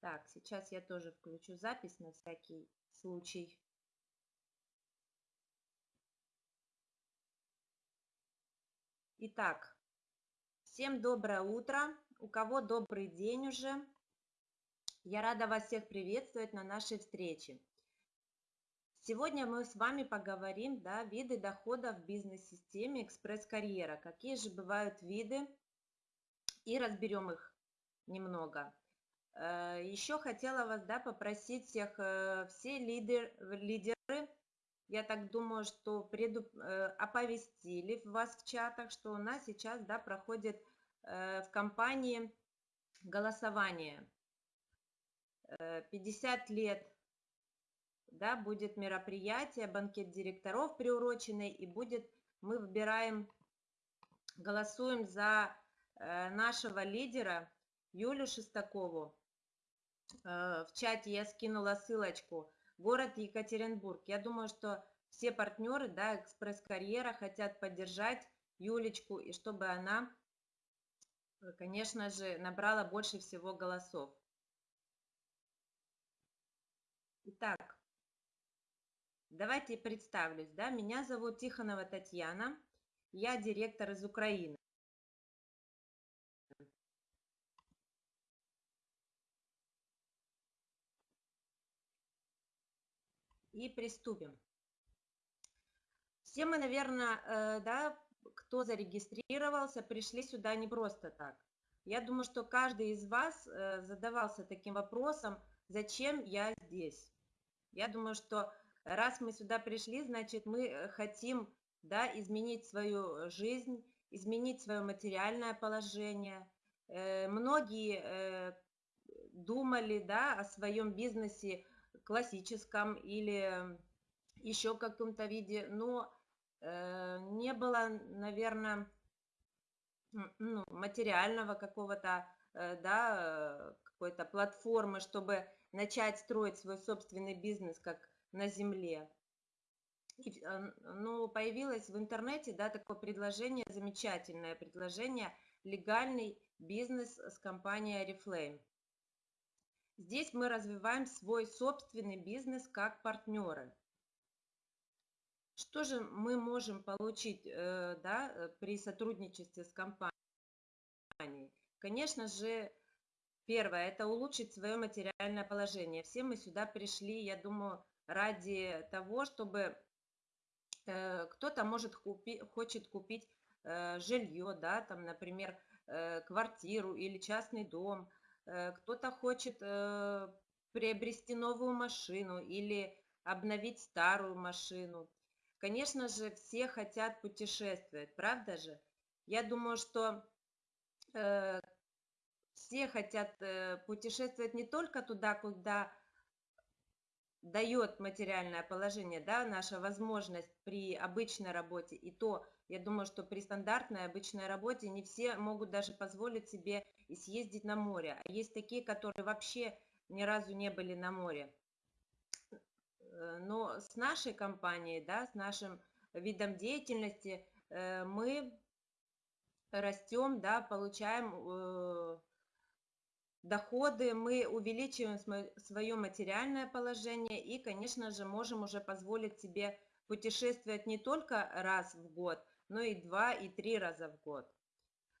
Так, сейчас я тоже включу запись на всякий случай. Итак, всем доброе утро. У кого добрый день уже? Я рада вас всех приветствовать на нашей встрече. Сегодня мы с вами поговорим, да, виды дохода в бизнес-системе экспресс-карьера. Какие же бывают виды и разберем их немного. Э, Еще хотела вас да, попросить всех, э, все лидер, лидеры, я так думаю, что преду, э, оповестили вас в чатах, что у нас сейчас да, проходит в компании голосование. 50 лет да, будет мероприятие, банкет директоров приуроченный, и будет, мы выбираем, голосуем за нашего лидера Юлю Шестакову. Э, в чате я скинула ссылочку. Город Екатеринбург. Я думаю, что все партнеры, да, экспресс-карьера хотят поддержать Юлечку, и чтобы она, э, конечно же, набрала больше всего голосов. Итак, давайте представлюсь. Да? Меня зовут Тихонова Татьяна, я директор из Украины. И приступим. Все мы, наверное, э, да, кто зарегистрировался, пришли сюда не просто так. Я думаю, что каждый из вас э, задавался таким вопросом, зачем я здесь. Я думаю, что раз мы сюда пришли, значит, мы э, хотим да, изменить свою жизнь, изменить свое материальное положение. Многие думали да, о своем бизнесе классическом или еще каком-то виде, но э, не было, наверное, ну, материального какого-то, э, да, какой-то платформы, чтобы начать строить свой собственный бизнес, как на земле. И, э, ну, появилось в интернете, да, такое предложение, замечательное предложение, легальный бизнес с компанией Oriflame. Здесь мы развиваем свой собственный бизнес как партнеры. Что же мы можем получить э, да, при сотрудничестве с компанией? Конечно же, первое – это улучшить свое материальное положение. Все мы сюда пришли, я думаю, ради того, чтобы э, кто-то может купи, хочет купить э, жилье, да, там, например, квартиру или частный дом – Э, кто-то хочет э, приобрести новую машину или обновить старую машину. Конечно же, все хотят путешествовать, правда же? Я думаю, что э, все хотят путешествовать не только туда, куда дает материальное положение, да, наша возможность при обычной работе, и то, я думаю, что при стандартной обычной работе не все могут даже позволить себе и съездить на море, а есть такие, которые вообще ни разу не были на море. Но с нашей компанией, да, с нашим видом деятельности э, мы растем, да, получаем э, доходы, мы увеличиваем свое материальное положение и, конечно же, можем уже позволить себе путешествовать не только раз в год, но и два, и три раза в год.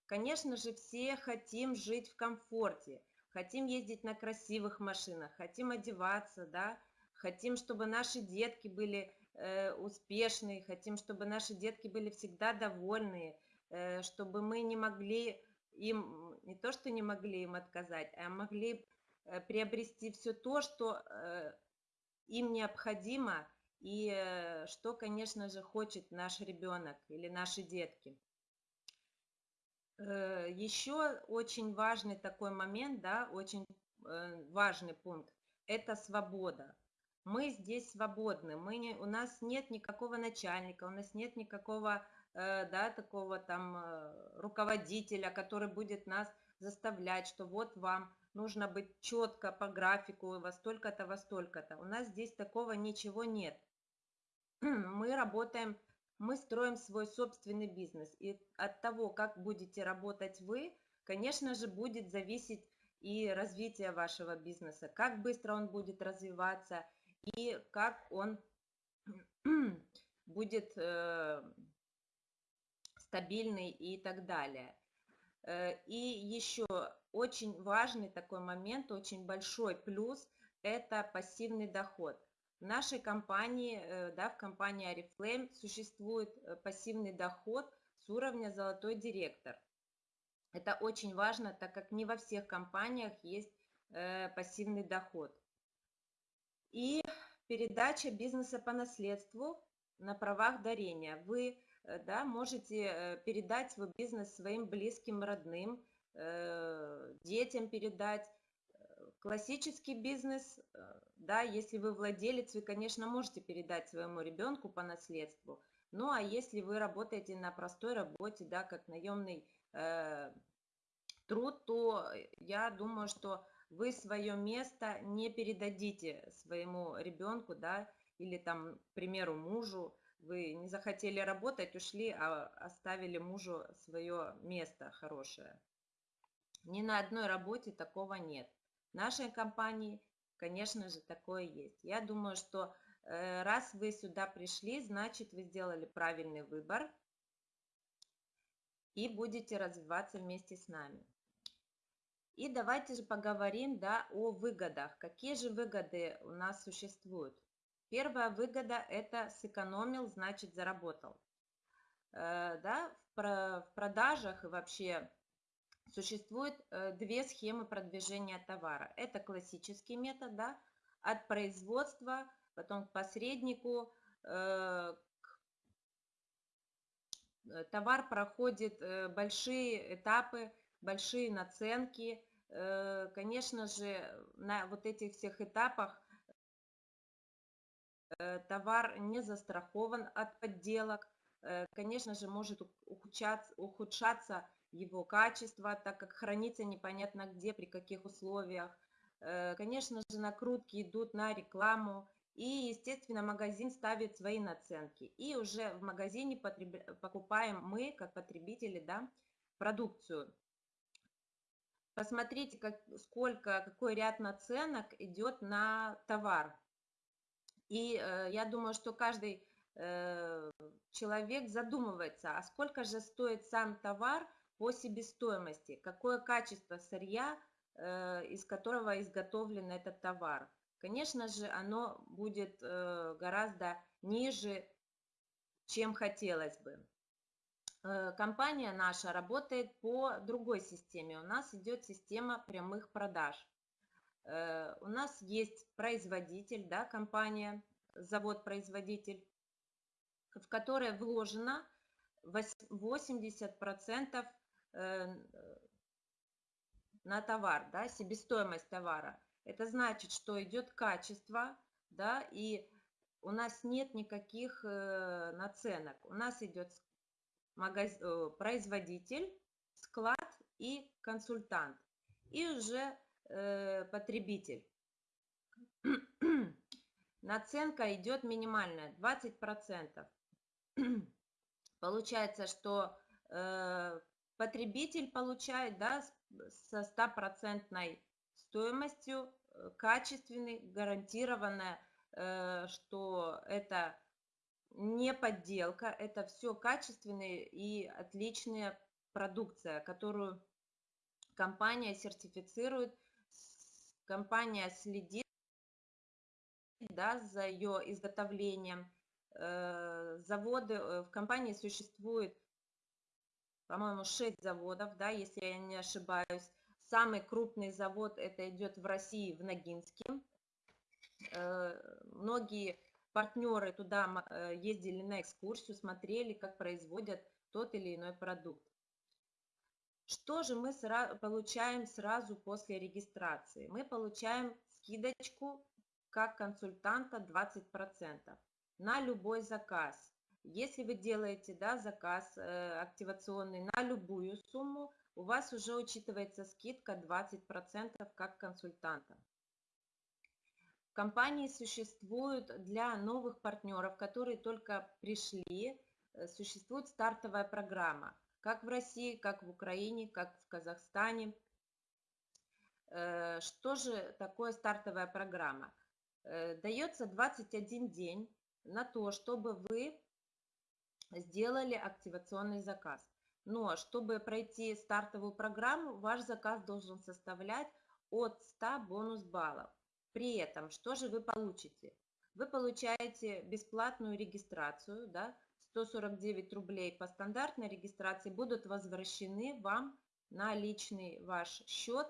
Конечно же, все хотим жить в комфорте, хотим ездить на красивых машинах, хотим одеваться, да, хотим, чтобы наши детки были э, успешные, хотим, чтобы наши детки были всегда довольные, э, чтобы мы не могли им не то, что не могли им отказать, а могли э, приобрести все то, что э, им необходимо и э, что, конечно же, хочет наш ребенок или наши детки. Еще очень важный такой момент, да, очень важный пункт – это свобода. Мы здесь свободны, мы не, у нас нет никакого начальника, у нас нет никакого да, такого там э, руководителя, который будет нас заставлять, что вот вам нужно быть четко по графику, во столько-то, во столько-то. У нас здесь такого ничего нет. Мы работаем, мы строим свой собственный бизнес. И от того, как будете работать вы, конечно же, будет зависеть и развития вашего бизнеса, как быстро он будет развиваться и как он будет э, стабильный и так далее. Э, и еще очень важный такой момент, очень большой плюс – это пассивный доход. В нашей компании, э, да, в компании Oriflame существует э, пассивный доход с уровня «Золотой директор». Это очень важно, так как не во всех компаниях есть пассивный доход. И передача бизнеса по наследству на правах дарения. Вы да, можете э, передать свой бизнес своим близким, родным, э, детям передать. Классический бизнес, да, если вы владелец, вы, конечно, можете передать своему ребенку по наследству. Ну, а если вы работаете на простой работе, да, как наемный э, труд, то я думаю, что вы свое место не передадите своему ребенку, да, или там, к примеру, мужу, вы не захотели работать, ушли, а оставили мужу свое место хорошее. Ни на одной работе такого нет. В нашей компании, конечно же, такое есть. Я думаю, что э, раз вы сюда пришли, значит, вы сделали правильный выбор и будете развиваться вместе с нами. И давайте же поговорим да, о выгодах. Какие же выгоды у нас существуют? Первая выгода – это сэкономил, значит заработал. Э, да, в продажах и вообще существует э, две схемы продвижения товара. Это классический метод, да, от производства, потом к посреднику. Э, товар проходит большие этапы, большие наценки. Конечно же, на вот этих всех этапах товар не застрахован от подделок, э, конечно же, может ухудшаться, ухудшаться его качество, так как хранится непонятно где, при каких условиях. Э, конечно же, накрутки идут на рекламу, и, естественно, магазин ставит свои наценки. И уже в магазине потреб... покупаем мы, как потребители, да, продукцию. Посмотрите, как, сколько, какой ряд наценок идет на товар. И э, я думаю, что каждый э, человек задумывается, а сколько же стоит сам товар по себестоимости, какое качество сырья, э, из которого изготовлен этот товар. Конечно же, оно будет э, гораздо ниже, чем хотелось бы. Э, компания наша работает по другой системе. У нас идет система прямых продаж. Э, у нас есть производитель, да, компания, завод-производитель, в которой вложено 80% э, на товар, да, себестоимость товара. Это значит, что идет качество, да, и у нас нет никаких э, наценок. У нас идет магаз... производитель, склад и консультант. И уже э, потребитель. Наценка идет минимальная, 20%. Получается, что э, потребитель получает да, со стопроцентной стоимостью э, качественный, гарантированное, э, что это не подделка, это все качественная и отличная продукция, которую компания сертифицирует компания следит да, за ее изготовлением. Э, заводы, э, в компании существует, по-моему, 6 заводов, да, если я не ошибаюсь. Самый крупный завод это идет в России, в Ногинске. Э, многие партнеры туда ездили на экскурсию, смотрели, как производят тот или иной продукт. Что же мы получаем сразу после регистрации? Мы получаем скидочку как консультанта 20% на любой заказ. Если вы делаете да, заказ э, активационный на любую сумму, у вас уже учитывается скидка 20% как консультанта. Компании существует для новых партнеров, которые только пришли, э, существует стартовая программа – как в России, как в Украине, как в Казахстане. Э, что же такое стартовая программа? Э, дается 21 день на то, чтобы вы сделали активационный заказ. Но чтобы пройти стартовую программу, ваш заказ должен составлять от 100 бонус баллов. При этом, что же вы получите? Вы получаете бесплатную регистрацию, да, 149 рублей по стандартной регистрации будут возвращены вам на личный ваш счет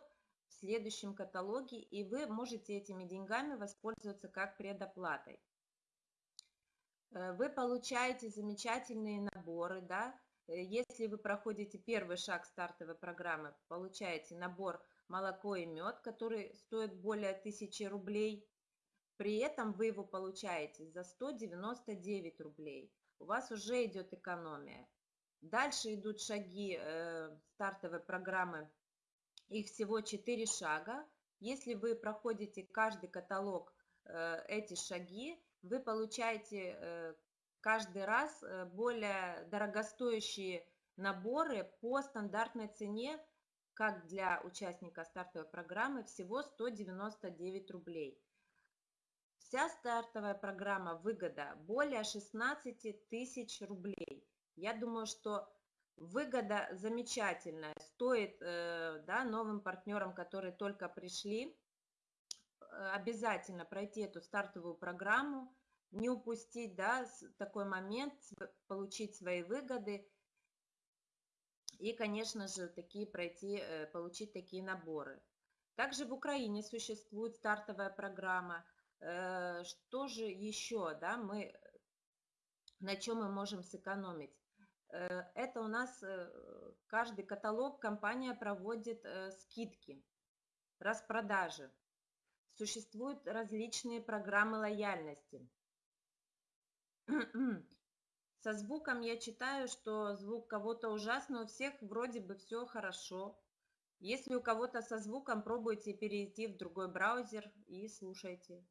в следующем каталоге, и вы можете этими деньгами воспользоваться как предоплатой. Э, вы получаете замечательные наборы, да, э, если вы проходите первый шаг стартовой программы, получаете набор молоко и мед, который стоит более 1000 рублей. При этом вы его получаете за 199 рублей. У вас уже идет экономия. Дальше идут шаги э, стартовой программы. Их всего 4 шага. Если вы проходите каждый каталог э, эти шаги, вы получаете э, каждый раз э, более дорогостоящие наборы по стандартной цене, как для участника стартовой программы, всего 199 рублей. Вся стартовая программа выгода более 16 тысяч рублей. Я думаю, что выгода замечательная. Стоит э, да, новым партнерам, которые только пришли, Э, обязательно пройти эту стартовую программу, не упустить да, такой момент, получить свои выгоды и, конечно же, такие пройти, э, получить такие наборы. Также в Украине существует стартовая программа. Э, что же еще, да, мы, на чем мы можем сэкономить? Это у нас каждый каталог компания проводит скидки, распродажи. Существуют различные программы лояльности. Со звуком я читаю, что звук кого-то ужасно, у всех вроде бы все хорошо. Если у кого-то со звуком, пробуйте перейти в другой браузер и слушайте.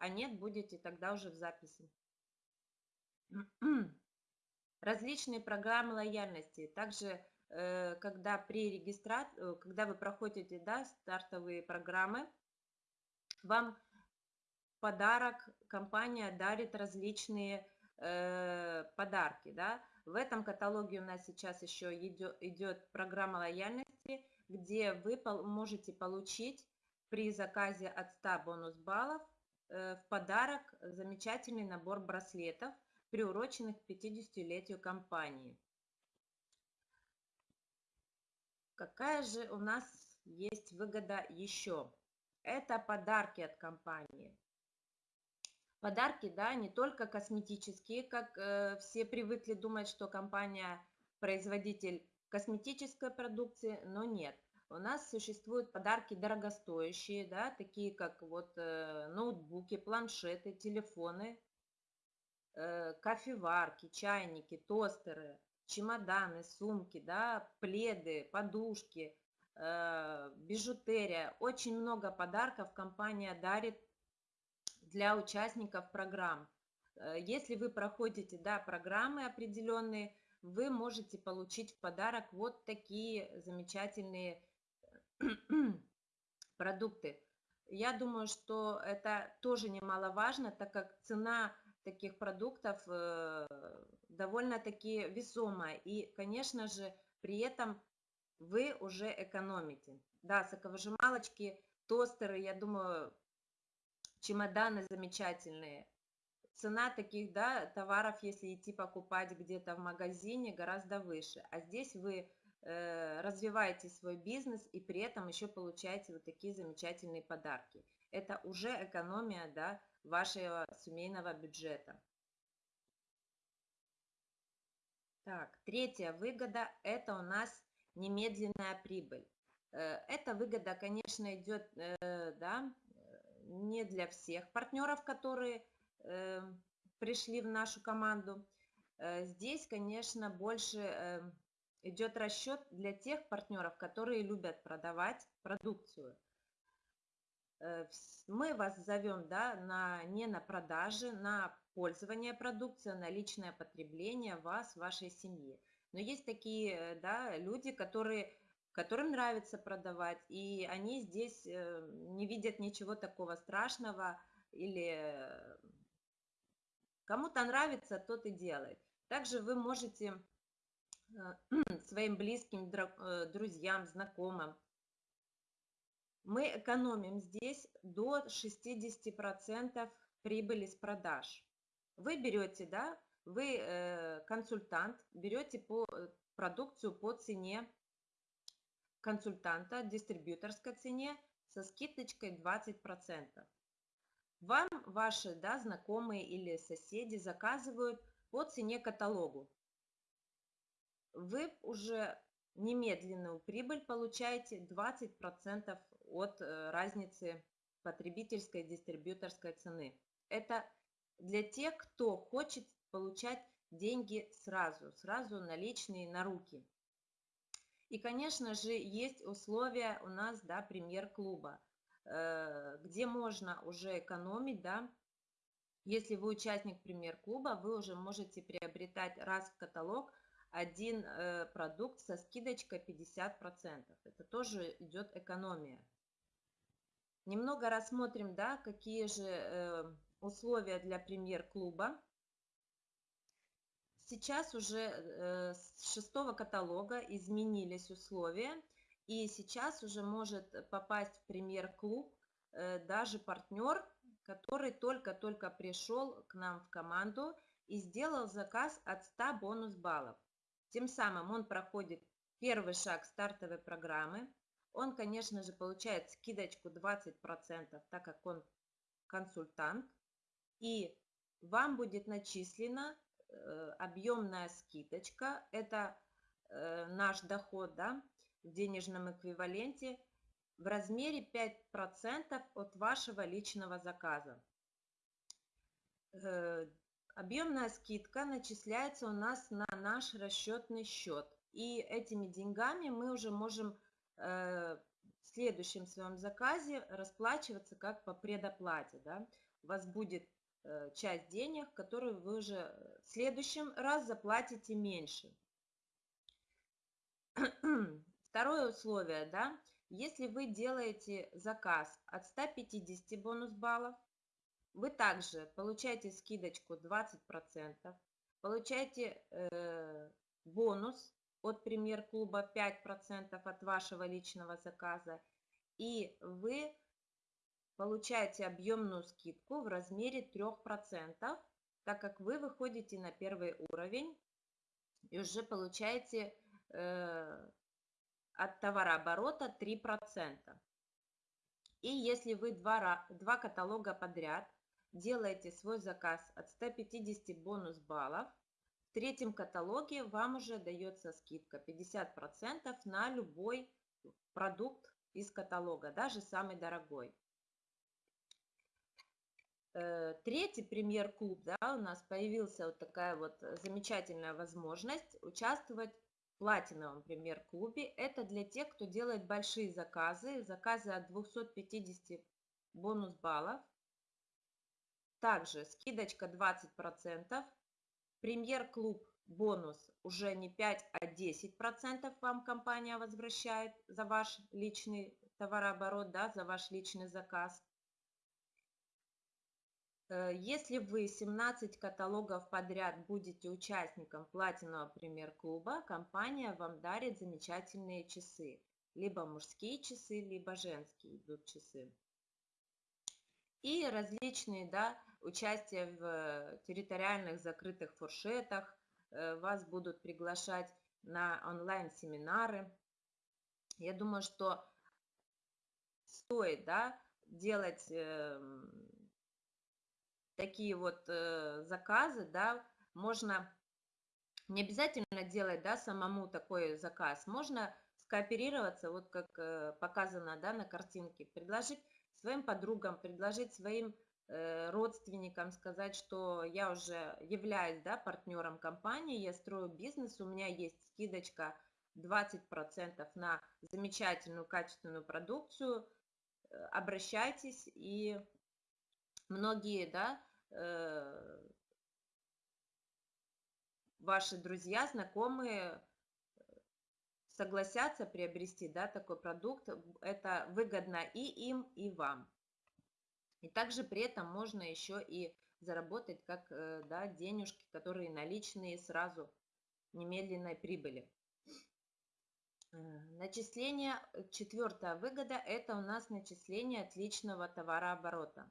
А нет, будете тогда уже в записи. Различные программы лояльности. Также, э, когда при регистрации, э, когда вы проходите да, стартовые программы, вам подарок, компания дарит различные э, подарки. Да? В этом каталоге у нас сейчас еще идет, идет программа лояльности, где вы можете получить при заказе от 100 бонус баллов в подарок замечательный набор браслетов, приуроченных к 50-летию компании. Какая же у нас есть выгода еще? Это подарки от компании. Подарки, да, не только косметические, как э, все привыкли думать, что компания производитель косметической продукции, но нет. У нас существуют подарки дорогостоящие, да, такие как вот э, ноутбуки, планшеты, телефоны, э, кофеварки, чайники, тостеры, чемоданы, сумки, да, пледы, подушки, Э, бижутерия. Очень много подарков компания дарит для участников программ. Если вы проходите да, программы определенные, вы можете получить в подарок вот такие замечательные продукты. Я думаю, что это тоже немаловажно, так как цена таких продуктов э, довольно-таки весомая. И, конечно же, при этом вы уже экономите. Да, соковыжималочки, тостеры, я думаю, чемоданы замечательные. Цена таких да, товаров, если идти покупать где-то в магазине, гораздо выше. А здесь вы развиваете свой бизнес и при этом еще получаете вот такие замечательные подарки. Это уже экономия да, вашего семейного бюджета. Так, третья выгода – это у нас немедленная прибыль. Э, эта выгода, конечно, идет э, да, не для всех партнеров, которые э, пришли в нашу команду. Здесь, конечно, больше идет расчет для тех партнеров, которые любят продавать продукцию. Мы вас зовем да, на, не на продажи, на пользование продукцией, на личное потребление вас, вашей семьи. Но есть такие да, люди, которые которым нравится продавать, и они здесь э, не видят ничего такого страшного, или кому-то нравится, тот и делает. Также вы можете своим близким, друзьям, знакомым мы экономим здесь до 60% прибыли с продаж. Вы берете, да, вы э, консультант, берете по, э, продукцию по цене консультанта, дистрибьюторской цене со скидочкой 20%. Вам ваши да, знакомые или соседи заказывают по цене каталогу. Вы уже немедленную прибыль получаете 20% от э, разницы потребительской дистрибьюторской цены. Это для тех, кто хочет получать деньги сразу, сразу наличные на руки. И, конечно же, есть условия у нас, да, премьер-клуба, э, где можно уже экономить, да, если вы участник премьер-клуба, вы уже можете приобретать раз в каталог один э, продукт со скидочкой 50%. Это тоже идет экономия. Немного рассмотрим, да, какие же э, условия для премьер-клуба. Сейчас уже э, с шестого каталога изменились условия, и сейчас уже может попасть в премьер-клуб э, даже партнер, который только-только пришел к нам в команду и сделал заказ от 100 бонус баллов. Тем самым он проходит первый шаг стартовой программы, он, конечно же, получает скидочку 20%, так как он консультант. И вам будет начислена э, объемная скидочка. Это э, наш доход да, в денежном эквиваленте в размере 5% от вашего личного заказа. Э, объемная скидка начисляется у нас на наш расчетный счет. И этими деньгами мы уже можем Э, в следующем своем заказе расплачиваться как по предоплате. Да? У вас будет э, часть денег, которую вы уже в следующем раз заплатите меньше. Второе условие, да, если вы делаете заказ от 150 бонус баллов, вы также получаете скидочку 20%, получаете э, бонус от премьер-клуба 5% от вашего личного заказа. И вы получаете объемную скидку в размере 3%, так как вы выходите на первый уровень и уже получаете э, от товарооборота 3%. И если вы два, два каталога подряд делаете свой заказ от 150 бонус баллов, в третьем каталоге вам уже дается скидка 50% на любой продукт из каталога, даже самый дорогой. Э, третий премьер-клуб, да, у нас появился вот такая вот замечательная возможность участвовать в платиновом премьер-клубе. Это для тех, кто делает большие заказы, заказы от 250 бонус баллов. Также скидочка 20%. Премьер-клуб бонус уже не 5, а 10% вам компания возвращает за ваш личный товарооборот, да, за ваш личный заказ. Э, если вы 17 каталогов подряд будете участником платинового премьер-клуба, компания вам дарит замечательные часы. Либо мужские часы, либо женские идут часы. И различные да, участие в э, территориальных закрытых фуршетах, э, вас будут приглашать на онлайн-семинары. Я думаю, что стоит да, делать э, такие вот э, заказы, да, можно не обязательно делать да, самому такой заказ, можно скооперироваться, вот как показано да, на картинке, предложить своим подругам, предложить своим родственникам сказать, что я уже являюсь да, партнером компании, я строю бизнес, у меня есть скидочка 20% на замечательную качественную продукцию, э, обращайтесь, и многие да, э, ваши друзья, знакомые согласятся приобрести да, такой продукт, это выгодно и им, и вам. И также при этом можно еще и заработать как э, да, денежки, которые наличные сразу немедленной прибыли. Э, начисление, э, четвертая выгода, это у нас начисление отличного товарооборота.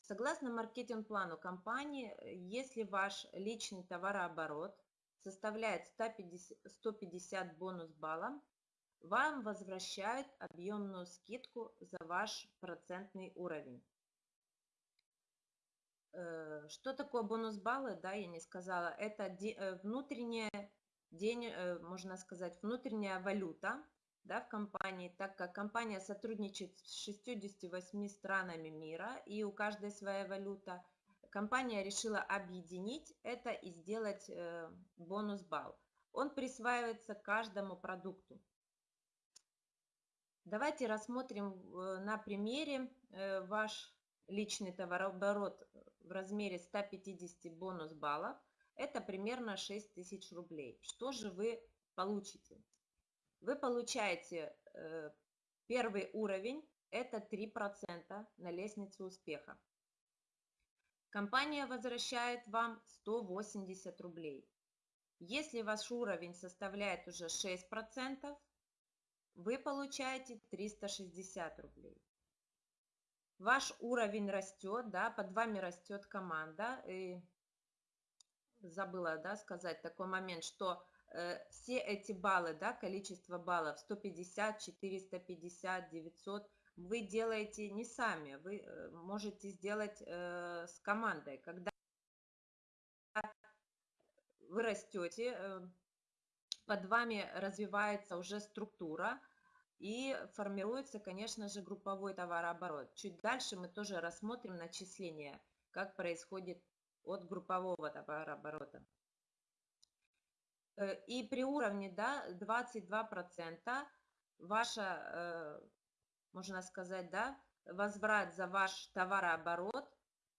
Согласно маркетинг-плану компании, если ваш личный товарооборот составляет 150, 150 бонус баллов, вам возвращают объемную скидку за ваш процентный уровень. Э, что такое бонус баллы, да, я не сказала, это э, внутренняя, день, э, можно сказать, внутренняя валюта, да, в компании, так как компания сотрудничает с 68 странами мира, и у каждой своя валюта, компания решила объединить это и сделать бонус балл. Он присваивается каждому продукту. Давайте рассмотрим на примере ваш личный товарооборот в размере 150 бонус баллов. Это примерно 6 тысяч рублей. Что же вы получите? Вы получаете э, первый уровень, это 3% на лестнице успеха. Компания возвращает вам 180 рублей. Если ваш уровень составляет уже 6%, вы получаете 360 рублей. Ваш уровень растет, да, под вами растет команда. И забыла да, сказать такой момент, что э, все эти баллы, да, количество баллов 150, 450, 900, вы делаете не сами, вы э, можете сделать э, с командой. Когда вы растете, э, под вами развивается уже структура, и формируется, конечно же, групповой товарооборот. Чуть дальше мы тоже рассмотрим начисление, как происходит от группового товарооборота. Э, и при уровне да, 22% ваша, э, можно сказать, да, возврат за ваш товарооборот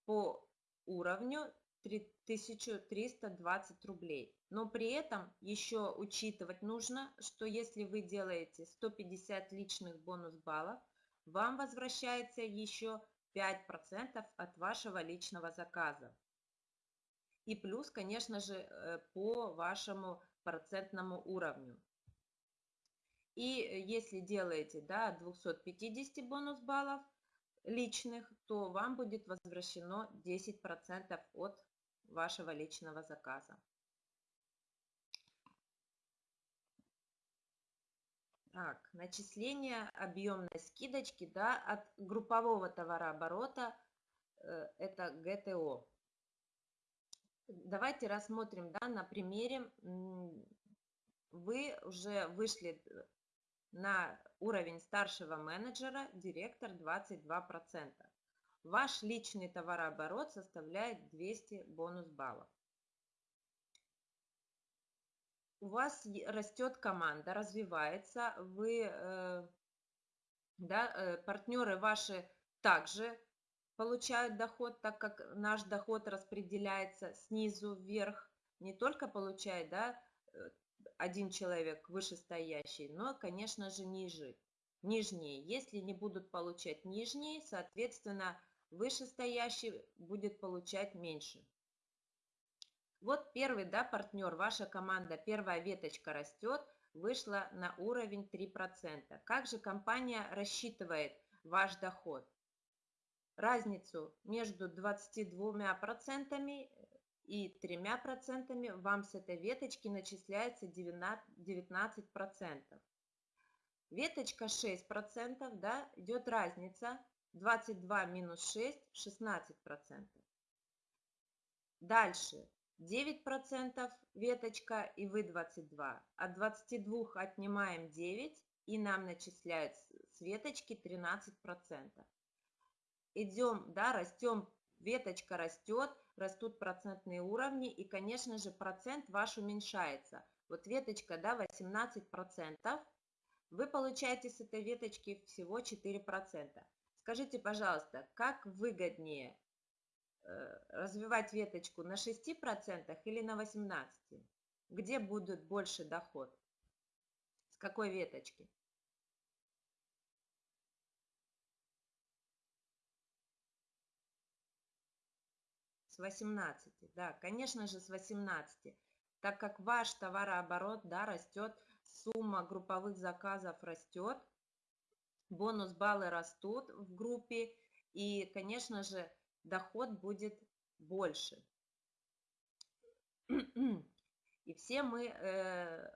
по уровню 1320 рублей. Но при этом еще учитывать нужно, что если вы делаете 150 личных бонус баллов, вам возвращается еще 5% от вашего личного заказа. И плюс, конечно же, э, по вашему процентному уровню. И если делаете да, 250 бонус баллов личных, то вам будет возвращено 10% от вашего личного заказа. Так, начисление объемной скидочки да, от группового товарооборота, э, это ГТО. Давайте рассмотрим да, на примере. Вы уже вышли на уровень старшего менеджера, директор 22% ваш личный товарооборот составляет 200 бонус баллов. У вас растет команда, развивается, вы, э, да, э, партнеры ваши также получают доход, так как наш доход распределяется снизу вверх, не только получает да, э, один человек вышестоящий, но, конечно же, ниже, нижние. Если не будут получать нижние, соответственно, вышестоящий будет получать меньше. Вот первый да, партнер, ваша команда, первая веточка растет, вышла на уровень 3%. Как же компания рассчитывает ваш доход? Разницу между 22% и 3% вам с этой веточки начисляется 19%. Веточка 6%, да, идет разница 22 минус 6 – 16%. Дальше 9% веточка и вы 22. От 22 отнимаем 9 и нам начисляют с веточки 13%. Идем, да, растем, веточка растет, растут процентные уровни и, конечно же, процент ваш уменьшается. Вот веточка, да, 18%, вы получаете с этой веточки всего 4%. Скажите, пожалуйста, как выгоднее э, развивать веточку на 6% или на 18%? Где будет больше доход? какой веточки? С 18, да, конечно же, с 18. Так как ваш товарооборот, да, растет, сумма групповых заказов растет, бонус баллы растут в группе, и, конечно же, доход будет больше. И все мы э,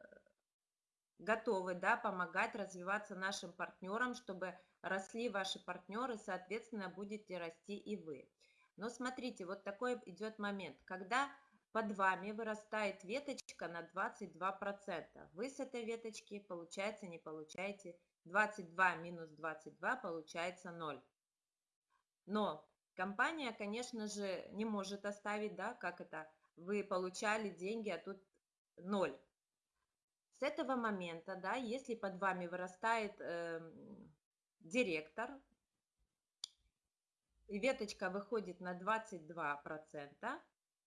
готовы да, помогать развиваться нашим партнерам, чтобы росли ваши партнеры, соответственно, будете расти и вы. Но смотрите, вот такой идет момент, когда под вами вырастает веточка на 22%. Вы с этой веточки, получается, не получаете 22 минус 22, получается 0. Но компания, конечно же, не может оставить, да, как это, вы получали деньги, а тут 0. С этого момента, да, если под вами вырастает э, директор, и веточка выходит на 22%,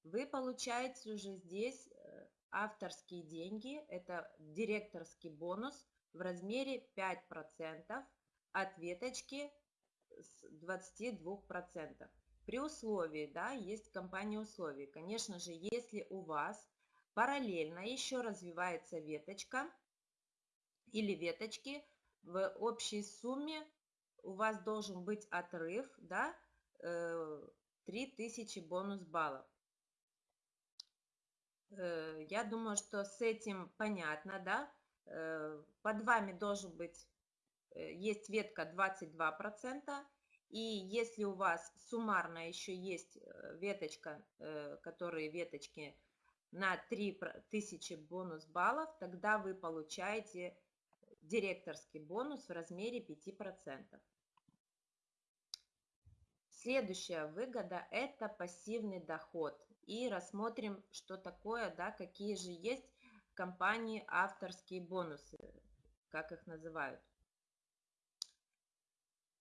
вы получаете уже здесь э, авторские деньги, это директорский бонус в размере 5% от веточки с 22%. При условии, да, есть компания условий. Конечно же, если у вас параллельно еще развивается веточка или веточки, в общей сумме у вас должен быть отрыв, да, 3000 э, бонус баллов. Э, я думаю, что с этим понятно, да. Э, под вами должен быть, есть ветка 22%, и если у вас суммарно еще есть веточка, которые веточки на 3000 бонус баллов, тогда вы получаете директорский бонус в размере 5%. Следующая выгода – это пассивный доход. И рассмотрим, что такое, да, какие же есть компании авторские бонусы, как их называют.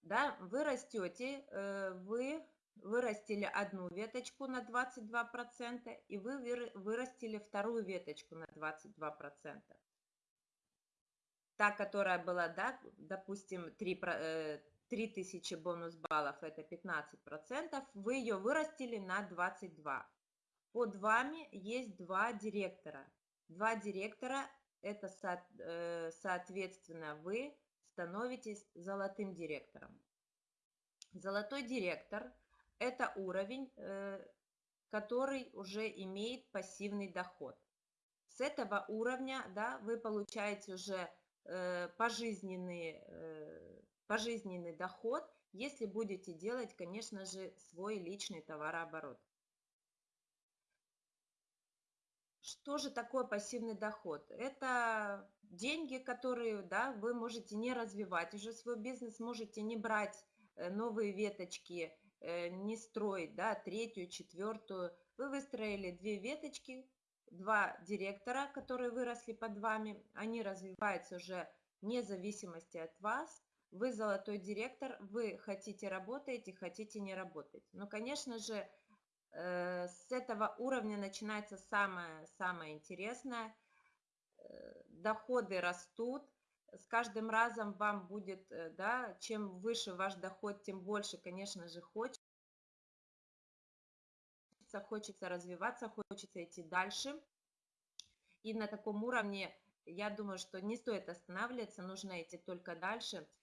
Да, вы растете, э, вы вырастили одну веточку на 22%, и вы вырастили вторую веточку на 22%. Та, которая была, да, допустим, 3, 3000 бонус баллов, это 15%, вы ее вырастили на 22. Под вами есть два директора. Два директора, это э, соответственно вы становитесь золотым директором. Золотой директор – это уровень, э, который уже имеет пассивный доход. С этого уровня да, вы получаете уже э, пожизненные пожизненный доход, если будете делать, конечно же, свой личный товарооборот. Что же такое пассивный доход? Это деньги, которые да, вы можете не развивать уже свой бизнес, можете не брать э, новые веточки, э, не строить да, третью, четвертую. Вы выстроили две веточки, два директора, которые выросли под вами, они развиваются уже вне зависимости от вас, вы золотой директор, вы хотите работаете, хотите не работать. Но, конечно же, с этого уровня начинается самое-самое интересное. Э, доходы растут, с каждым разом вам будет, э, да, чем выше ваш доход, тем больше, конечно же, хочется, хочется развиваться, хочется идти дальше. И на таком уровне, я думаю, что не стоит останавливаться, нужно идти только дальше –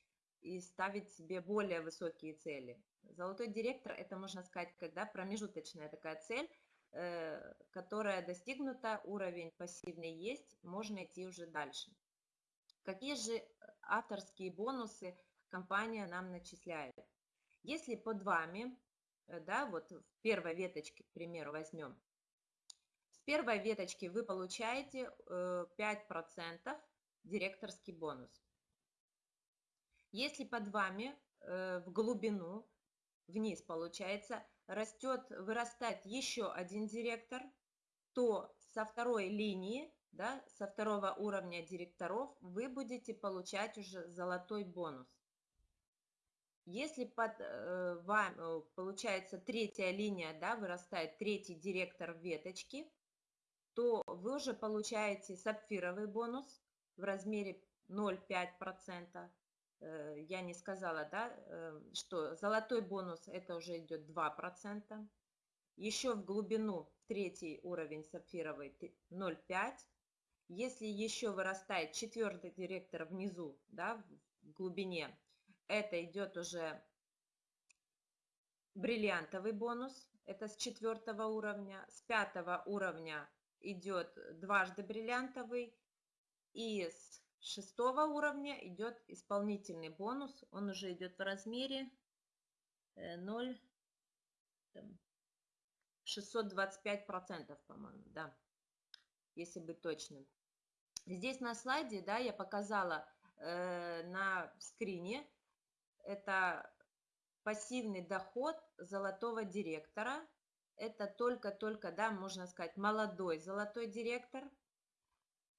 и ставить себе более высокие цели. Золотой директор – это, можно сказать, когда промежуточная такая цель, э, которая достигнута, уровень пассивный есть, можно идти уже дальше. Какие же авторские бонусы компания нам начисляет? Если под вами, э, да, вот в первой веточке, к примеру, возьмем, с первой веточки вы получаете 5% э, директорский бонус. Если под вами в глубину, вниз получается, растет, вырастает еще один директор, то со второй линии, да, со второго уровня директоров вы будете получать уже золотой бонус. Если под э, вами, э, получается, третья линия, да, вырастает третий директор веточки, то вы уже получаете сапфировый бонус в размере 0,5%. Э, я не сказала, да, э, что золотой бонус это уже идет 2%. Еще в глубину третий уровень сапфировый 0,5%. Если еще вырастает четвертый директор внизу, да, в глубине, это идет уже бриллиантовый бонус, это с четвертого уровня. С пятого уровня идет дважды бриллиантовый. И с шестого уровня идет исполнительный бонус. Он уже идет в размере 0, 625 процентов, по-моему, да, если быть точным. Здесь на слайде, да, я показала э, на скрине, это пассивный доход золотого директора. Это только-только, да, можно сказать, молодой золотой директор.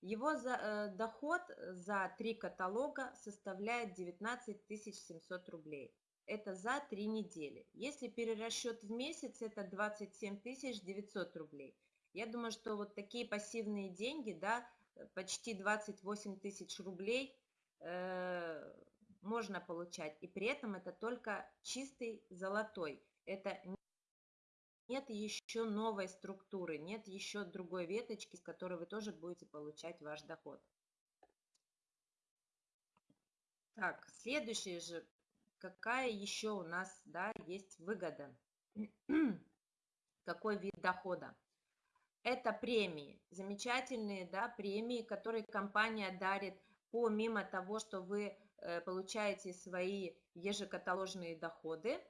Его за, э, доход за три каталога составляет 19 700 рублей. Это за три недели. Если перерасчет в месяц, это 27 900 рублей. Я думаю, что вот такие пассивные деньги, да, почти 28 тысяч рублей э, можно получать. И при этом это только чистый золотой. Это нет еще новой структуры, нет еще другой веточки, с которой вы тоже будете получать ваш доход. Так, следующее же, какая еще у нас да, есть выгода? Какой вид дохода? Это премии, замечательные да, премии, которые компания дарит помимо того, что вы Э, получаете свои ежекаталожные доходы,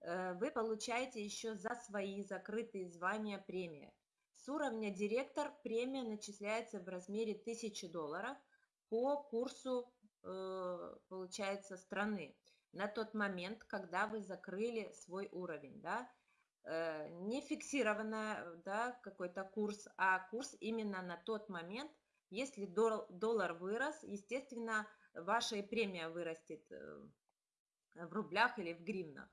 вы получаете еще за свои закрытые звания премия. С уровня директор премия начисляется в размере 1000 долларов по курсу, э, получается, страны на тот момент, когда вы закрыли свой уровень. Да? Не фиксированный да, какой-то курс, а курс именно на тот момент, если доллар вырос, естественно, ваша премия вырастет э, в рублях или в гривнах.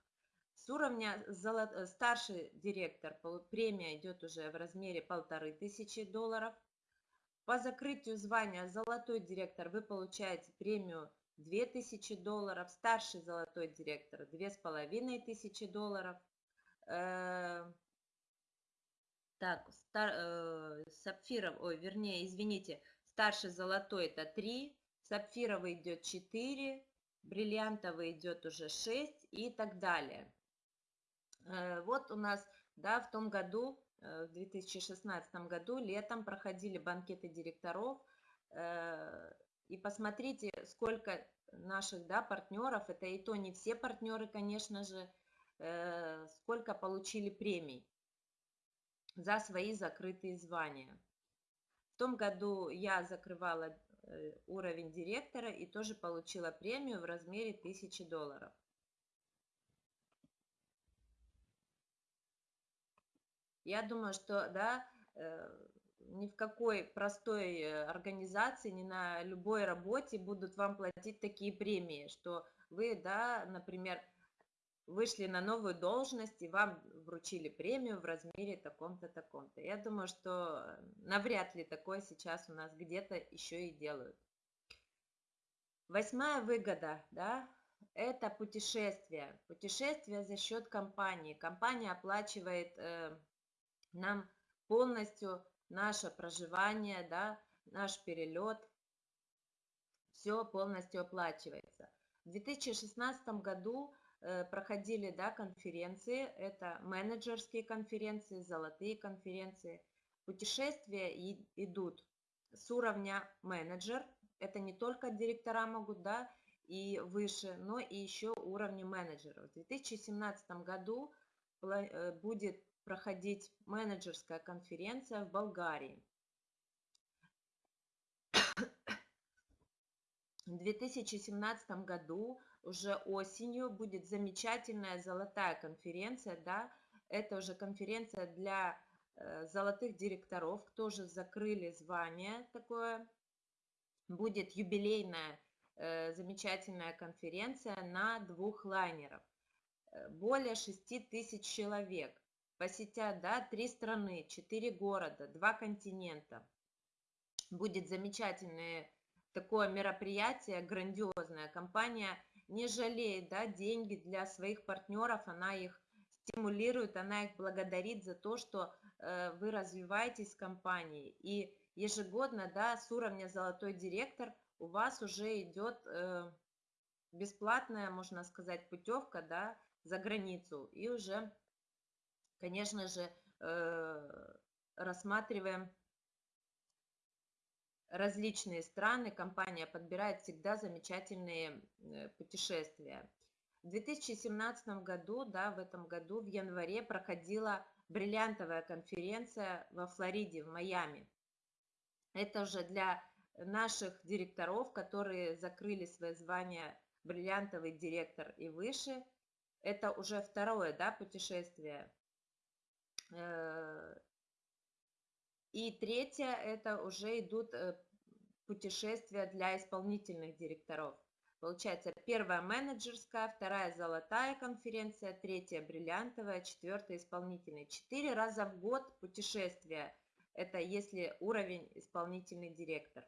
С уровня э, старший директор премия идет уже в размере полторы тысячи долларов. По закрытию звания золотой директор вы получаете премию 2000 долларов, старший золотой директор 2500 долларов. Э, так, стар, сапфиров, ой, вернее, извините, старший золотой это 3, сапфировый идет 4, бриллиантовый идет уже 6 и так далее. Э, вот у нас, да, в том году, э, в 2016 году, летом проходили банкеты директоров. Э, и посмотрите, сколько наших, да, партнеров, это и то не все партнеры, конечно же, сколько получили премий за свои закрытые звания. В том году я закрывала уровень директора и тоже получила премию в размере 1000 долларов. Я думаю, что да, э, ни в какой простой э, организации, ни на любой работе будут вам платить такие премии, что вы, да, например, вышли на новую должность и вам вручили премию в размере таком-то, таком-то. Я думаю, что навряд ли такое сейчас у нас где-то еще и делают. Восьмая выгода, да, это путешествие. Путешествие за счет компании. Компания оплачивает э, нам полностью наше проживание, да, наш перелет. Все полностью оплачивается. В 2016 году Э, проходили да, конференции, это менеджерские конференции, золотые конференции. Путешествия идут с уровня менеджер, это не только директора могут, да, и выше, но и еще уровни менеджеров. В 2017 году э, будет проходить менеджерская конференция в Болгарии. В 2017 году уже осенью будет замечательная золотая конференция, да, это уже конференция для э, золотых директоров, тоже закрыли звание такое, будет юбилейная э, замечательная конференция на двух лайнеров. Э, более 6 тысяч человек посетят, да, три страны, четыре города, два континента. Будет замечательный такое мероприятие грандиозное. Компания не жалеет да, деньги для своих партнеров, она их стимулирует, она их благодарит за то, что э, вы развиваетесь в компании. И ежегодно да, с уровня «Золотой директор» у вас уже идет э, бесплатная, можно сказать, путевка да, за границу. И уже, конечно же, э, рассматриваем различные страны, компания подбирает всегда замечательные э, путешествия. В 2017 году, да, в этом году, в январе проходила бриллиантовая конференция во Флориде, в Майами. Это уже для наших директоров, которые закрыли свое звание бриллиантовый директор и выше. Это уже второе да, путешествие. Э, и третье, это уже идут э, путешествия для исполнительных директоров. Получается, первая менеджерская, вторая золотая конференция, третья бриллиантовая, четвертая исполнительная. Четыре раза в год путешествия. Это если уровень исполнительный директор.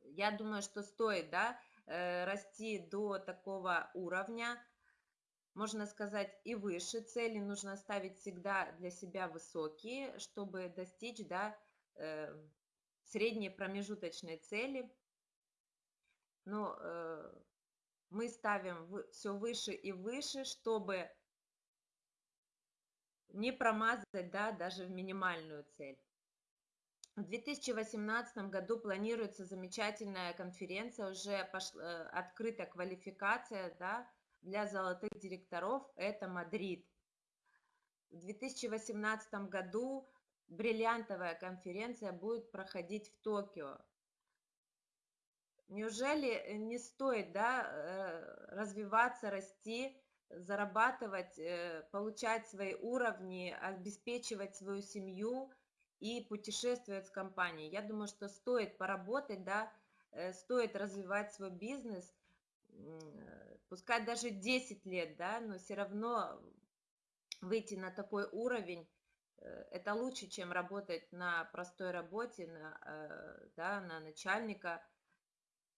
Я думаю, что стоит да, э, расти до такого уровня, можно сказать, и выше. Цели нужно ставить всегда для себя высокие, чтобы достичь да, э, средней промежуточной цели. Но э, мы ставим все выше и выше, чтобы не промазать да, даже в минимальную цель. В 2018 году планируется замечательная конференция, уже пошла, э, открыта квалификация да, для золотых директоров, это Мадрид. В 2018 году бриллиантовая конференция будет проходить в Токио. Неужели не стоит да, э, развиваться, расти, зарабатывать, э, получать свои уровни, обеспечивать свою семью и путешествовать с компанией? Я думаю, что стоит поработать, да, э, стоит развивать свой бизнес, пускай даже 10 лет, да, но все равно выйти на такой уровень, э, это лучше, чем работать на простой работе, на, э, да, на начальника,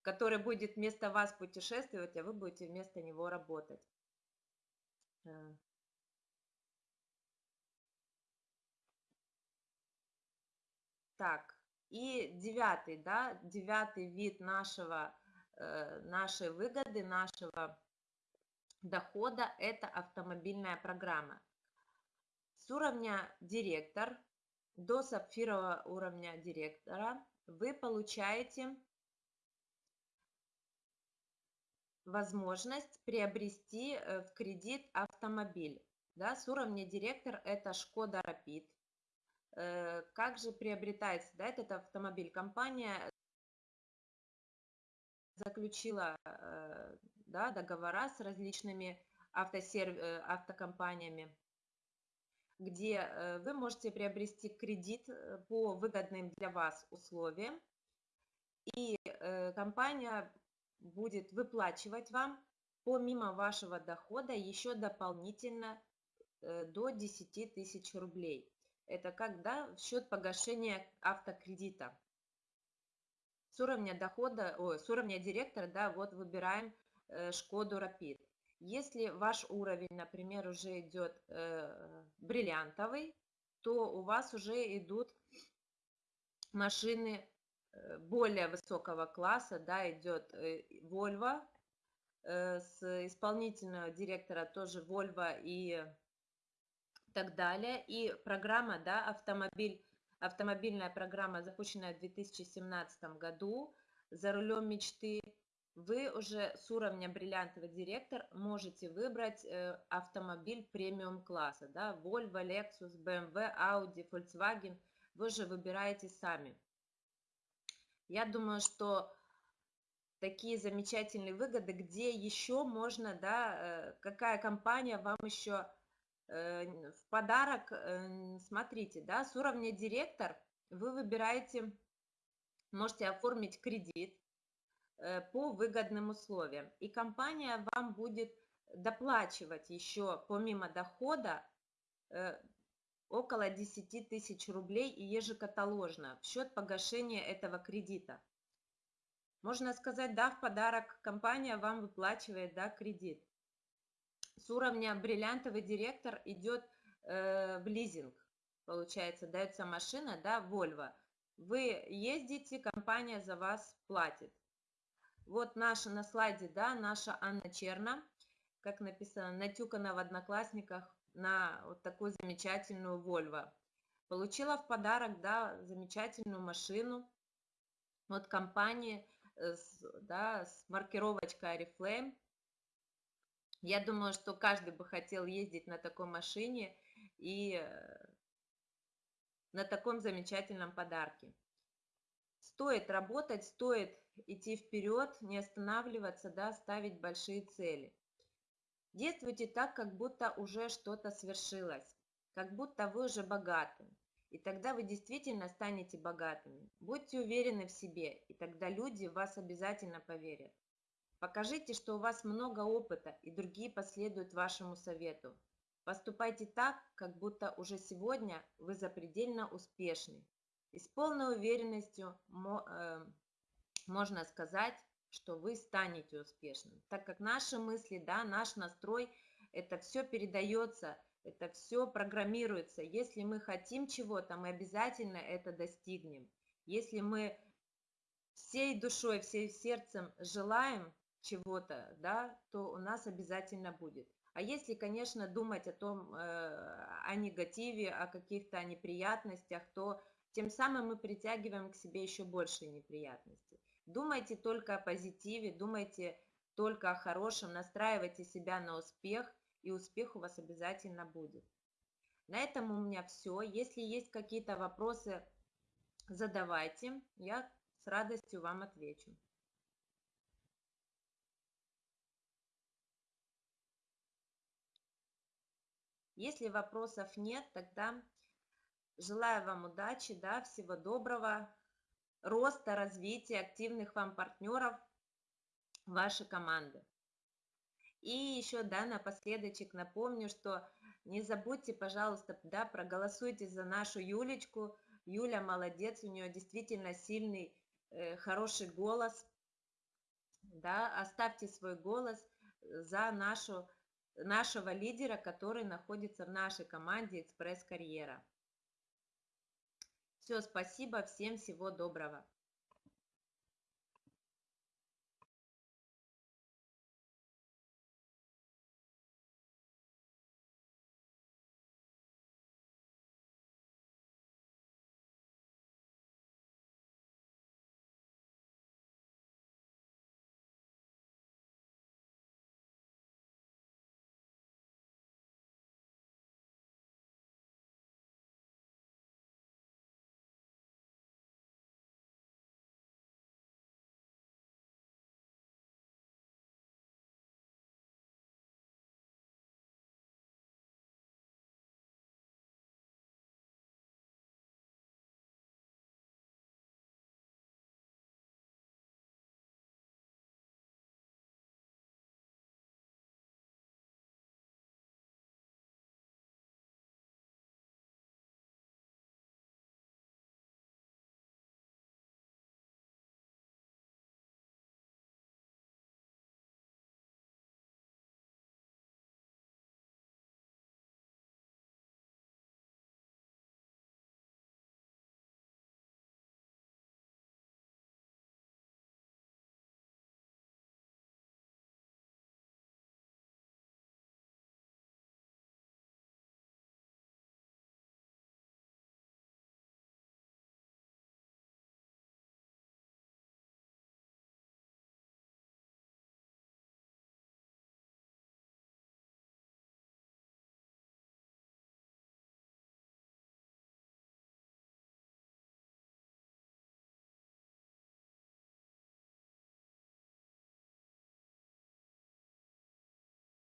который будет вместо вас путешествовать, а вы будете вместо него работать. Э. Так, и девятый, да, девятый вид нашего, нашей выгоды, нашего дохода – это автомобильная программа. С уровня директор до сапфирового уровня директора вы получаете возможность приобрести э, в кредит автомобиль. Да, с уровня директор это Шкода Rapid. Э, как же приобретается да, этот автомобиль? Компания заключила э, да, договора с различными автосерв... Э, автокомпаниями, где э, вы можете приобрести кредит э, по выгодным для вас условиям, и компания будет выплачивать вам помимо вашего дохода еще дополнительно до 10 тысяч рублей. Это когда в счет погашения автокредита. С уровня дохода, ой, с уровня директора, да, вот выбираем Шкоду Rapid. Если ваш уровень, например, уже идет э, бриллиантовый, то у вас уже идут машины э, более высокого класса, да, идет Volvo, с исполнительного директора тоже Volvo и так далее. И программа, да, автомобиль, автомобильная программа, запущенная в 2017 году, за рулем мечты, вы уже с уровня бриллиантовый директор можете выбрать э, автомобиль премиум класса, да, Volvo, Lexus, BMW, Audi, Volkswagen, вы же выбираете сами. Я думаю, что такие замечательные выгоды, где еще можно, да, э, какая компания вам еще э, в подарок, смотрите, да, с уровня директор вы выбираете, можете оформить кредит, по выгодным условиям. И компания вам будет доплачивать еще помимо дохода э, около 10 тысяч рублей ежекаталожно в счет погашения этого кредита. Можно сказать, да, в подарок компания вам выплачивает, да, кредит. С уровня бриллиантовый директор идет э, в лизинг, получается, дается машина, да, Volvo. Вы ездите, компания за вас платит. Вот наша на слайде, да, наша Анна Черна, как написано, натюкана в Одноклассниках на вот такую замечательную Volvo. Получила в подарок, да, замечательную машину от компании, э, да, с маркировочкой Oriflame. Я думаю, что каждый бы хотел ездить на такой машине и э, на таком замечательном подарке. Стоит работать, стоит идти вперед, не останавливаться, да, ставить большие цели. Действуйте так, как будто уже что-то свершилось, как будто вы уже богаты. И тогда вы действительно станете богатыми. Будьте уверены в себе, и тогда люди в вас обязательно поверят. Покажите, что у вас много опыта, и другие последуют вашему совету. Поступайте так, как будто уже сегодня вы запредельно успешны. И с полной уверенностью э, можно сказать, что вы станете успешным, так как наши мысли, да, наш настрой, это все передается, это все программируется. Если мы хотим чего-то, мы обязательно это достигнем. Если мы всей душой, всей сердцем желаем чего-то, да, то у нас обязательно будет. А если, конечно, думать о том, э, о негативе, о каких-то неприятностях, то тем самым мы притягиваем к себе еще больше неприятностей. Думайте только о позитиве, думайте только о хорошем, настраивайте себя на успех, и успех у вас обязательно будет. На этом у меня все. Если есть какие-то вопросы, задавайте, я с радостью вам отвечу. Если вопросов нет, тогда желаю вам удачи, да, всего доброго, роста, развития, активных вам партнеров вашей команды. И еще, да, напоследочек напомню, что не забудьте, пожалуйста, да, проголосуйте за нашу Юлечку. Юля молодец, у нее действительно сильный, э, хороший голос. Да, оставьте свой голос за нашу, нашего лидера, который находится в нашей команде «Экспресс-карьера». Все, спасибо, всем всего доброго.